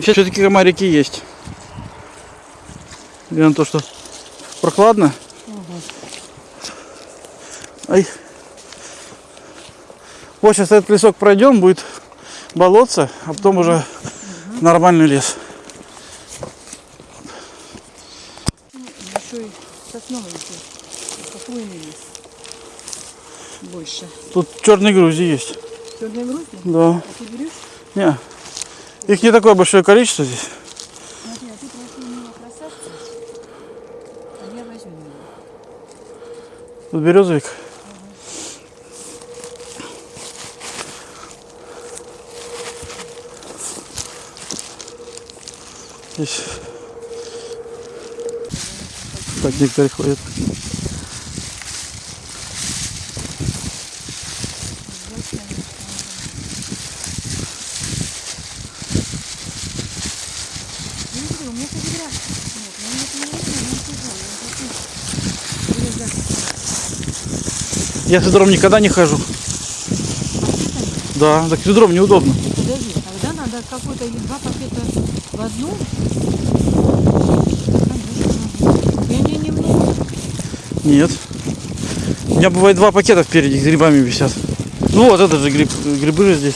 Все-таки комарики есть. Несмотря на то, что прохладно. Ай. Вот сейчас этот лесок пройдем, будет болотце, а потом уже нормальный лес. Еще и сосновый лес. Больше. Тут черные грузи есть. Черные грузди? Да. А ты берешь? Не. Их не такое большое количество здесь. Смотри, а него красавцы. А я возьму его. Тут березовик. Здесь. Так некоторые ходят. Я не фотография. Нет, это не но тяжело. Я хочу вырезать. Я с ведром никогда не хожу. Да, так с ведром неудобно. Подожди, тогда надо какой-то или два пакета в одну. Конечно. Я не немного. Нет. У меня бывает два пакета впереди с грибами висят. Ну вот этот же гриб, грибы же здесь.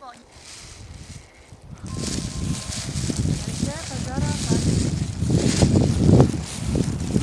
Bonn.